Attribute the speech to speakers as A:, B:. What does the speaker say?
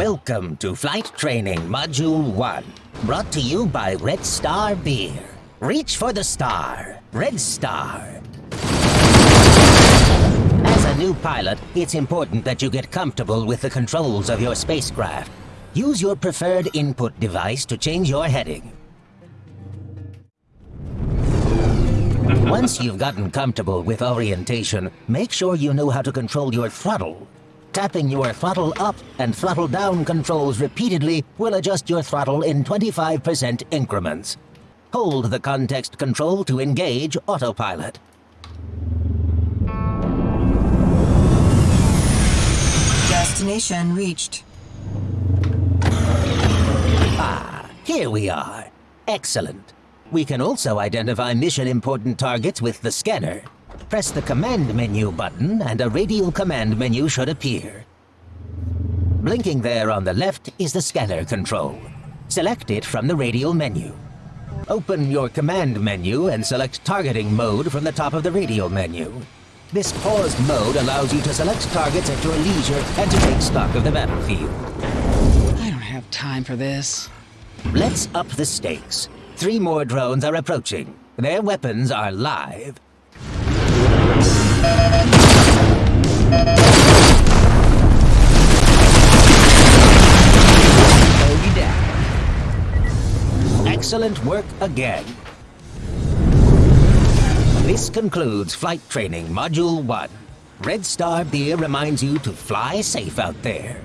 A: Welcome to Flight Training Module 1, brought to you by Red Star Beer. Reach for the star, Red Star. As a new pilot, it's important that you get comfortable with the controls of your spacecraft. Use your preferred input device to change your heading. Once you've gotten comfortable with orientation, make sure you know how to control your throttle. Tapping your throttle up and throttle down controls repeatedly will adjust your throttle in 25% increments. Hold the context control to engage autopilot.
B: Destination reached.
A: Ah, here we are. Excellent. We can also identify mission-important targets with the scanner. Press the Command menu button and a radial command menu should appear. Blinking there on the left is the scanner control. Select it from the radial menu. Open your command menu and select targeting mode from the top of the radial menu. This paused mode allows you to select targets at your leisure and to take stock of the battlefield.
C: I don't have time for this.
A: Let's up the stakes. Three more drones are approaching. Their weapons are live. Excellent work again. This concludes Flight Training Module 1. Red Star Beer reminds you to fly safe out there.